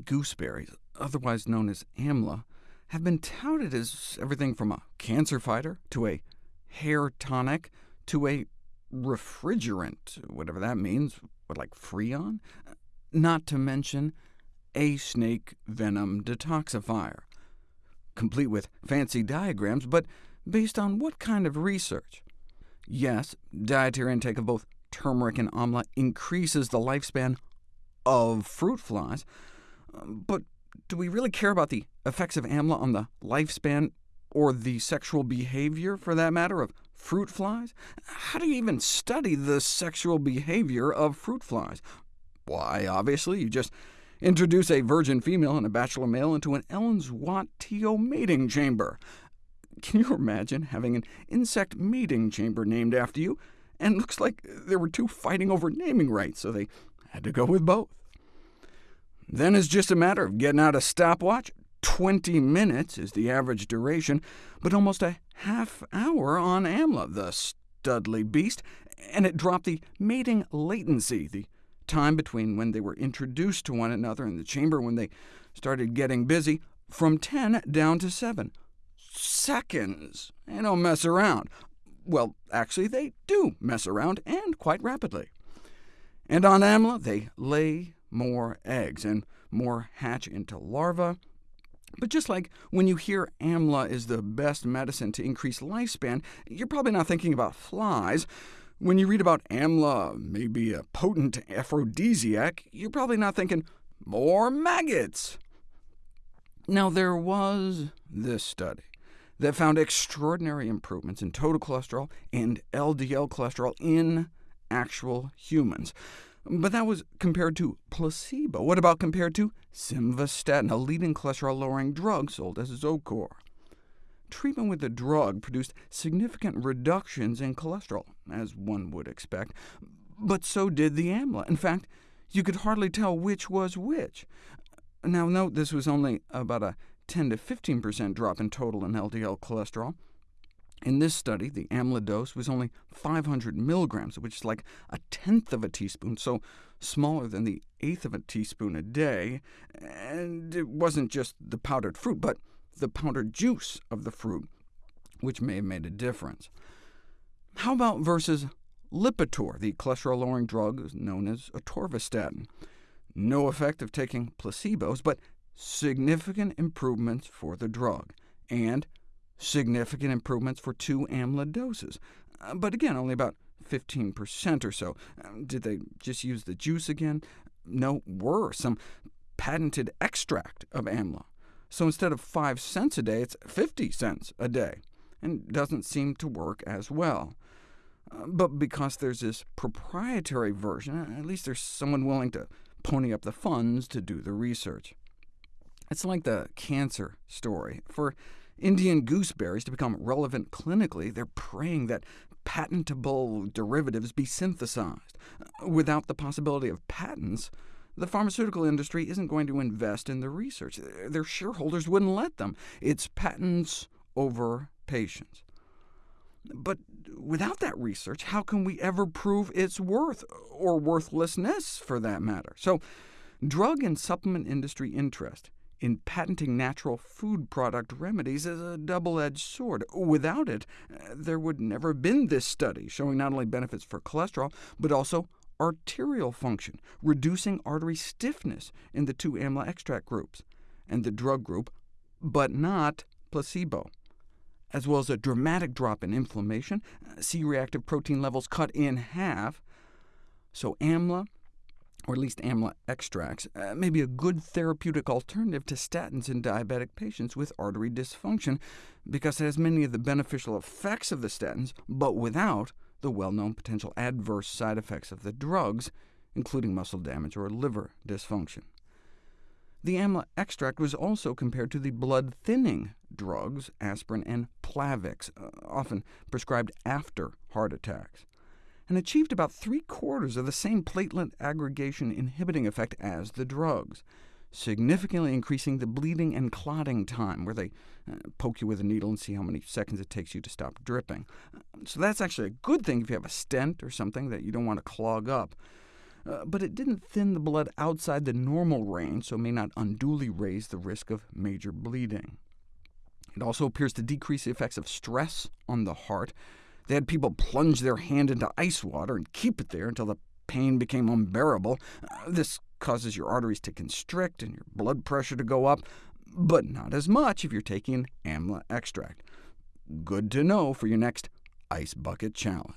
Gooseberries, otherwise known as amla, have been touted as everything from a cancer fighter, to a hair tonic, to a refrigerant, whatever that means, what, like Freon? Not to mention a snake venom detoxifier, complete with fancy diagrams, but based on what kind of research? Yes, dietary intake of both turmeric and amla increases the lifespan of fruit flies, but do we really care about the effects of amla on the lifespan, or the sexual behavior, for that matter, of fruit flies? How do you even study the sexual behavior of fruit flies? Why, obviously, you just introduce a virgin female and a bachelor male into an Ellen's Watt TO mating chamber. Can you imagine having an insect mating chamber named after you? And looks like there were two fighting over naming rights, so they had to go with both. Then it's just a matter of getting out a stopwatch. 20 minutes is the average duration, but almost a half hour on AMLA, the studly beast, and it dropped the mating latency, the time between when they were introduced to one another in the chamber when they started getting busy, from 10 down to 7. Seconds! They don't mess around. Well, actually, they do mess around, and quite rapidly. And on AMLA, they lay more eggs, and more hatch into larvae. But just like when you hear AMLA is the best medicine to increase lifespan, you're probably not thinking about flies. When you read about AMLA may be a potent aphrodisiac, you're probably not thinking, more maggots. Now, there was this study that found extraordinary improvements in total cholesterol and LDL cholesterol in actual humans. But that was compared to placebo. What about compared to simvastatin, a leading cholesterol-lowering drug sold as Zocor? Treatment with the drug produced significant reductions in cholesterol, as one would expect, but so did the AMLA. In fact, you could hardly tell which was which. Now note this was only about a 10 to 15% drop in total in LDL cholesterol, in this study, the AMLA dose was only 500 milligrams, which is like a tenth of a teaspoon, so smaller than the eighth of a teaspoon a day, and it wasn't just the powdered fruit, but the powdered juice of the fruit, which may have made a difference. How about versus Lipitor, the cholesterol-lowering drug known as atorvastatin? No effect of taking placebos, but significant improvements for the drug, and significant improvements for two AMLA doses, uh, but again, only about 15% or so. Um, did they just use the juice again? No, worse, some patented extract of AMLA. So instead of 5 cents a day, it's 50 cents a day, and doesn't seem to work as well. Uh, but because there's this proprietary version, at least there's someone willing to pony up the funds to do the research. It's like the cancer story. For Indian gooseberries to become relevant clinically, they're praying that patentable derivatives be synthesized. Without the possibility of patents, the pharmaceutical industry isn't going to invest in the research. Their shareholders wouldn't let them. It's patents over patients. But without that research, how can we ever prove its worth, or worthlessness, for that matter? So drug and supplement industry interest in patenting natural food product remedies is a double-edged sword. Without it, there would never have been this study showing not only benefits for cholesterol, but also arterial function, reducing artery stiffness in the two AMLA extract groups, and the drug group, but not placebo, as well as a dramatic drop in inflammation, C-reactive protein levels cut in half. So AMLA or at least amla extracts, uh, may be a good therapeutic alternative to statins in diabetic patients with artery dysfunction, because it has many of the beneficial effects of the statins, but without the well-known potential adverse side effects of the drugs, including muscle damage or liver dysfunction. The amla extract was also compared to the blood-thinning drugs, aspirin and Plavix, uh, often prescribed after heart attacks and achieved about three-quarters of the same platelet aggregation inhibiting effect as the drugs, significantly increasing the bleeding and clotting time, where they uh, poke you with a needle and see how many seconds it takes you to stop dripping. So that's actually a good thing if you have a stent or something that you don't want to clog up. uh, but it didn't thin the blood outside the normal range, so may not unduly raise the risk of major bleeding. It also appears to decrease the effects of stress on the heart. They had people plunge their hand into ice water and keep it there until the pain became unbearable. Uh, this causes your arteries to constrict and your blood pressure to go up, but not as much if you're taking amla extract. Good to know for your next Ice Bucket Challenge.